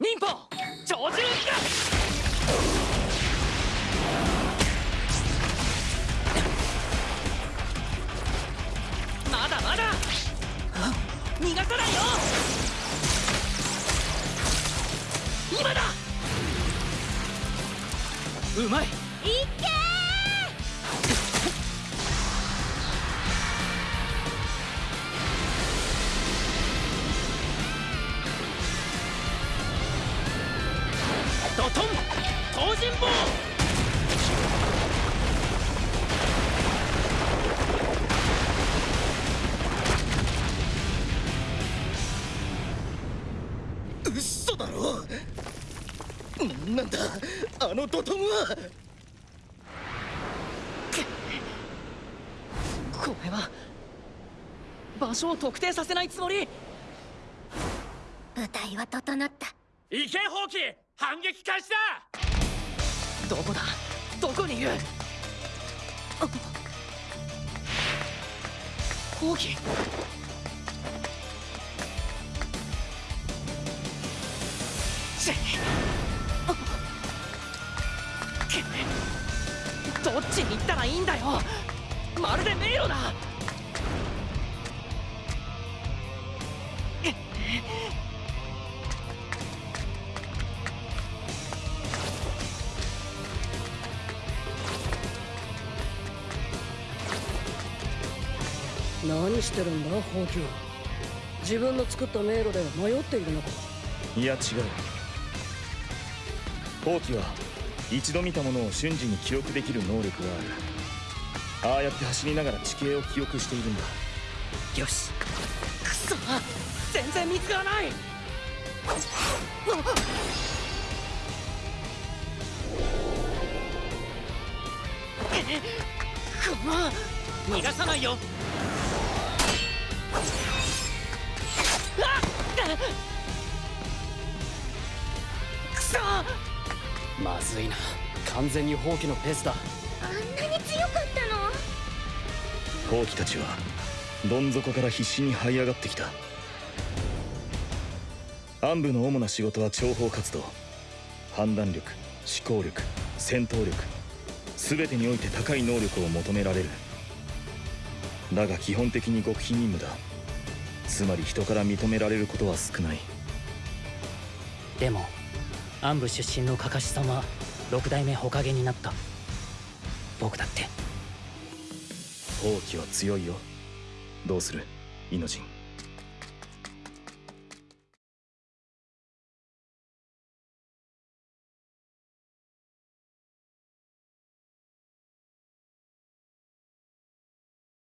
忍法長寿まだ。まだ逃がさないよ。今だ。うまい。いっけドトン東尋坊嘘だろなんだ。あのドトムは。これは。場所を特定させないつもり。舞台は整った。意見放棄反撃開始だ！どこだ？どこにいる？あ放棄チどっちに行ったらいいんだよ。何してるんだ？ホウキは。自分の作った迷路で迷っているのか。いや違う。放棄は一度見たものを瞬時に記憶できる能力がある。ああやって走りながら地形を記憶しているんだ。よし。くそ全然見つからない。この逃がさないよまずいな。完全に放棄のペースだ。あんなに強かったの？放棄たちはどん底から必死に這い上がってきた。暗部の主な仕事は諜報活動。判断力思考力戦闘力。全てにおいて高い能力を求められる。だが基本的に極秘任務だ。つまり人から認められることは少ない。でも暗部出身のカカシさんは六代目ほかげになった。僕だって。放棄は強いよ。どうするイノジン。